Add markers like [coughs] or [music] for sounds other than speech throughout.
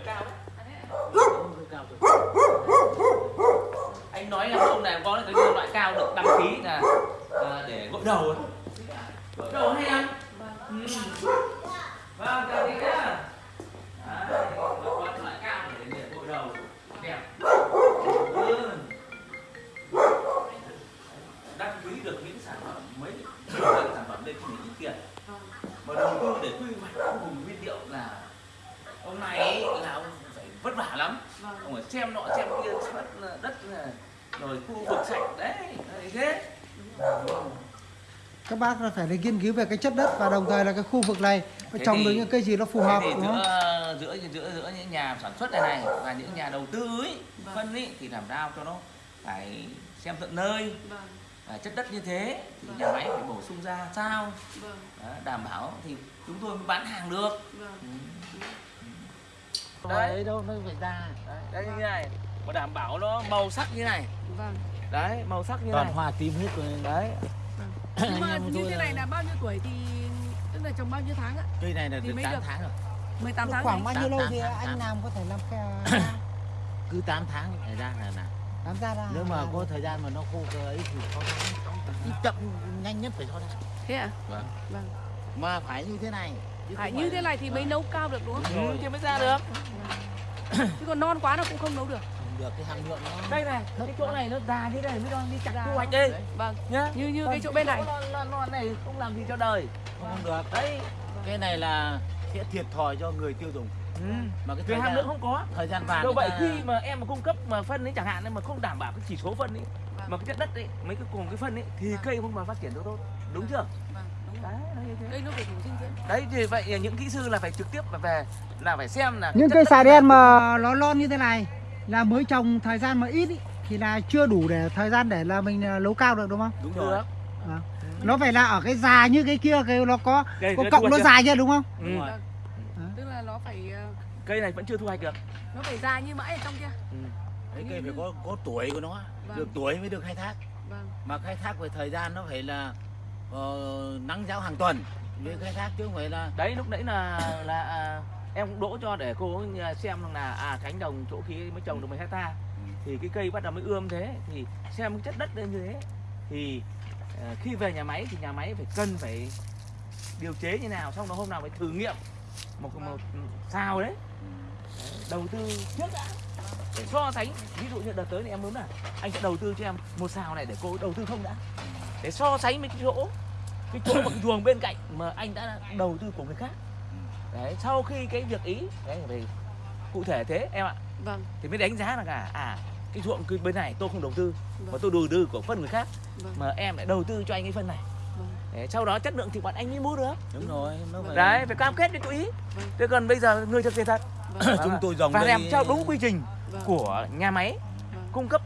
cao đấy hơi cao rồi. anh nói là ông này có cái loại cao được đăng ký là à, để gội đầu ấy. gội đầu hay lắm xem nọ xem kia đất đất rồi khu vực sạch. Đấy đấy thế. Các bác phải là nghiên cứu về cái chất đất và đồng thời là cái khu vực này trồng được những cây gì nó phù hợp đúng không? giữa, giữa giữa giữa những nhà sản xuất này này và những nhà đầu tư ấy phân ấy thì làm sao cho nó phải xem tận nơi. Vâng, à, chất đất như thế thì nhà máy phải bổ sung ra. Sao? Vâng, Đó, đảm bảo thì chúng tôi mới bán hàng được. Vâng. Ừ. đấy đâu nó phải ra đấy, như này mà đảm bảo nó màu sắc như này Vâng. đấy màu sắc như toàn này hoa tím hết rồi đấy [coughs] Nhưng mà như thế là- này là bao nhiêu tuổi thì tức là trồng bao nhiêu tháng ạ? cây này là Thì được mới 8 được. tháng rồi 18 tháng khoảng bao nhiêu lâu thì anh tám. làm có thể làm cái [coughs] cứ 8 tháng thời gian là làm làm ra ra nếu mà có thời gian mà nó khô cơ ấy thì 6 tháng ít chậm nhanh nhất phải 6 tháng Thế à? vâng Vâng. mà phải như thế này không như thế này thì mới Vâng. nấu cao được đúng không? Ừ, thì mới ra được [coughs] Chứ còn non quá nó cũng không nấu được. không được cái hàm lượng nó đây này cái chỗ này nó già như này mới đang đi chặt thu hoạch đi Vâng. nhá Như như cái Còn chỗ bên này. non, non, non này không làm gì cho đời không được đấy cái này là sẽ thiệt thòi cho người tiêu dùng ừ. mà cái thời hàm lượng không có thời gian vàng do người vậy ta- khi mà em mà cung cấp mà phân ấy chẳng hạn ấy, mà không đảm bảo cái chỉ số phân ấy Vâng. mà cái chất đất ấy mấy cái cùng cái phân ấy thì Vâng. cây không mà phát triển được tốt đúng chưa Vâng, đúng rồi. đấy nó như thế Cây nó phải đủ dinh dưỡng. đấy thì vậy những kỹ sư là phải trực tiếp là về là phải xem là những cây xà đen mà nó lon như thế này là mới trồng thời gian mà ít ý, thì là chưa đủ để thời gian để là mình à, nấu cao được đúng không? đúng được rồi Nó phải là ở cái già như cái kia cái nó có cây có cộng nó hoạch dài chưa đúng không? chưa? đúng ừ. rồi Vâng. Tức là nó phải ờ, cây này vẫn chưa thu hoạch được nó phải dài như mãi ở trong kia. ừ. đấy cây phải có có tuổi của nó Vâng. được tuổi mới được khai thác Vâng. mà khai thác về thời gian nó phải là uh, nắng giáo hàng tuần. Mới khai thác chứ không phải là đấy lúc nãy là là à, em cũng đỗ cho để cô xem là à cánh đồng chỗ kia mới trồng được 10 hecta. Thì cái cây bắt đầu mới ươm thế. Thì xem chất đất lên như thế. Thì uh, khi về nhà máy thì nhà máy phải cân phải điều chế như nào xong đó hôm nào phải thử nghiệm một một sao đấy. Đầu tư trước đã. Để so sánh ví dụ như đợt tới này em muốn là anh sẽ đầu tư cho em một xào này để cô đầu tư không đã để so sánh với cái chỗ cái chỗ mà cái chuồng bên cạnh mà anh đã đầu tư của người khác đấy sau khi cái việc ý đấy về cụ thể thế em ạ Vâng. thì mới đánh giá là cả à cái ruộng cái bên này tôi không đầu tư mà Vâng. tôi đầu tư của phân người khác Vâng. mà em lại đầu tư cho anh cái phân này Vâng. để sau đó chất lượng thì bọn anh mới mua được đúng rồi nó phải đấy phải cam kết với chú ý Vâng. thế còn bây giờ người thực hiện thật Vâng. chúng tôi dòng và đây làm theo đúng quy trình Vâng. của nhà máy Vâng. cung cấp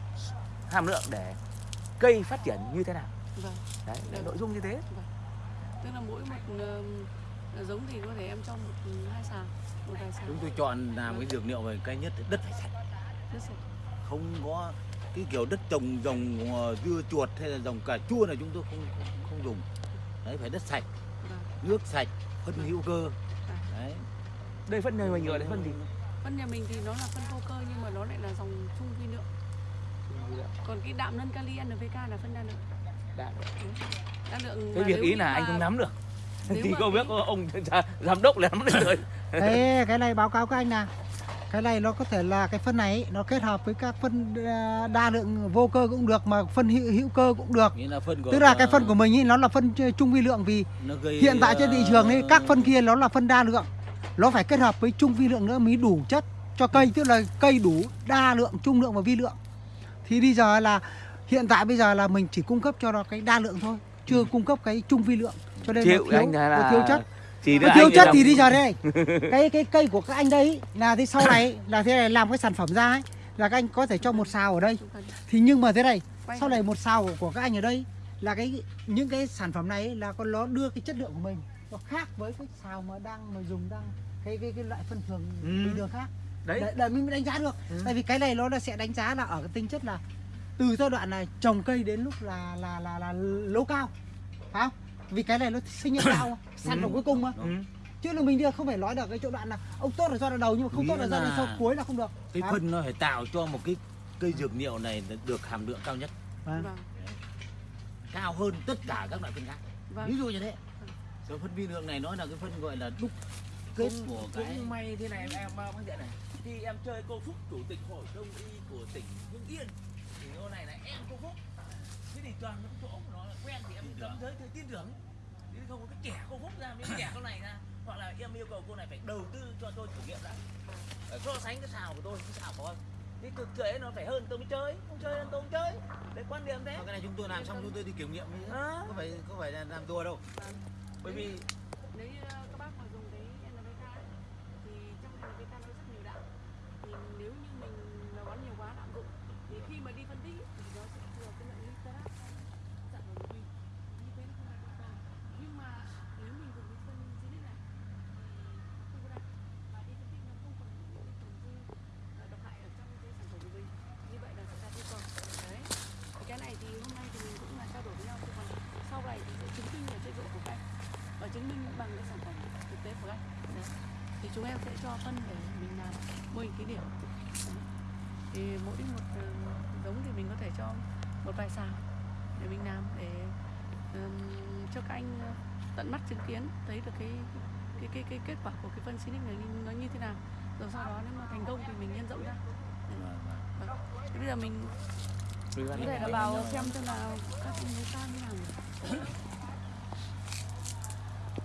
hàm lượng để cây phát triển như thế nào Vâng. đấy Vâng. nội dung như thế Tức là mỗi một ờ, giống thì có thể em cho một ừ, hai xào, một vài xào. chúng tôi chọn làm cái dược liệu về cây nhất đất phải sạch Rất sạch. không có cái kiểu đất trồng dòng ờ, dưa chuột hay là dòng cà chua này chúng tôi không không, không dùng đấy phải đất sạch Vâng. nước sạch phân hữu cơ đấy đây phân này mà nhựa đấy phân gì Phân nhà mình thì nó là phân vô cơ nhưng mà nó lại là dòng chung vi lượng. Còn cái đạm nân kali NPK là phân đa lượng. Đa Đa lượng cái việc ý là anh không nắm được thì cái- biết có ông [laughs] giám đốc là nắm được rồi [laughs] Thế cái này báo cáo các anh là cái này nó có thể là cái phân này nó kết hợp với các phân à, đa lượng vô cơ cũng được mà phân hữu, hữu cơ cũng được. nghĩa là phân của Tức là cái phân của mình ý, nó là phân chung vi lượng vì gây hiện tại trên thị trường ấy các phân kia nó là phân đa lượng. Nó phải kết hợp với chung vi lượng nữa mới đủ chất cho cây tức là cây đủ đa lượng, trung lượng và vi lượng. Thì bây giờ là hiện tại bây giờ là mình chỉ cung cấp cho nó cái đa lượng thôi, chưa cung cấp cái chung vi lượng. Cho nên chịu nó thiếu, anh là nó thiếu chất. chỉ Nó thiếu chất thì bây giờ đây [laughs] cái cái cây của các anh đây là thế sau này là thế này làm cái sản phẩm ra ấy là các anh có thể cho một xào ở đây thì nhưng mà thế này sau này một xào của, các anh ở đây là cái những cái sản phẩm này là con nó đưa cái chất lượng của mình nó khác với cái xào mà đang mà dùng đang cái cái cái loại phân thường Ừ. bình thường khác đấy để, để mình mới đánh giá được Ừ. tại vì cái này nó sẽ đánh giá là ở cái tính chất là từ giai đoạn này trồng cây đến lúc là là là là lấu cao. Phải không? Vì cái này nó sinh mà, [coughs] sản phẩm Ừ. cuối cùng mà. Ừ. chứ là mình không phải nói được cái chỗ đoạn là ông tốt là do đoạn đầu nhưng mà không Nghĩa tốt là do đoạn sau cuối là không được. cái phân nó phải tạo cho một cái cây dược liệu này được hàm lượng cao nhất. Vâng. vâng. Cao hơn tất cả các loại phân khác. Vâng. Ví dụ như thế. Cái phân vi lượng này nó là cái phân gọi là đúc kết cũng, của cái cũng may thế này em em bác diện này. Khi em chơi cô phúc chủ tịch hội đông y của tỉnh hưng yên cô này là em cô phúc. Thế thì toàn những chỗ của nó là quen thì em cấm giới thì tin tưởng. Chứ không có cái kẻ cô phúc ra mới kẻ con này ra. Hoặc là em yêu cầu cô này phải đầu tư cho tôi thử nghiệm đã. Phải so sánh cái xào của tôi với cái xào của tôi thì thực tế nó phải hơn tôi mới chơi. Không chơi hơn tôi không chơi. Đấy quan điểm Mà cái này chúng tôi làm xong chúng tôi đi kiểm nghiệm ấy. Ờ. có phải có phải là làm đùa đâu. Vâng. Bởi vì nếu như ờ, các bác mà dùng cái NPK ấy, thì trong NPK nó rất nhiều đạm thì nếu như mình nó bón nhiều quá lạm dụng thì khi mà đi phân tích ấy, thì nó sẽ thừa cái lượng nitrat dặn vào một bình như thế nó không đạt yêu cầu nhưng mà nếu mình dùng cái phân Zinix này thì không có đạm và đi phân tích nó không còn những cái tổn dư ờ, độc hại ở trong cái sản phẩm của mình như vậy là sẽ đạt yêu cầu đấy Thì cái này thì hôm nay thì mình cũng là trao đổi với nhau chứ còn sau này thì sẽ chứng minh là chất lượng của các anh và chứng minh bằng cái sản phẩm thực tế của anh Đấy. thì chúng em sẽ cho phân để mình làm mô hình thí điểm thì mỗi một ờ, giống thì mình có thể cho một vài sào để mình làm để ừm, cho các anh ờ, tận mắt chứng kiến thấy được cái cái cái cái kết quả của cái phân Sinic này nó như thế nào rồi sau đó nếu mà thành công thì mình nhân rộng ra Đấy. Vâng. Thế bây giờ mình có thể là vào xem xem là các mối ta như nào? [laughs]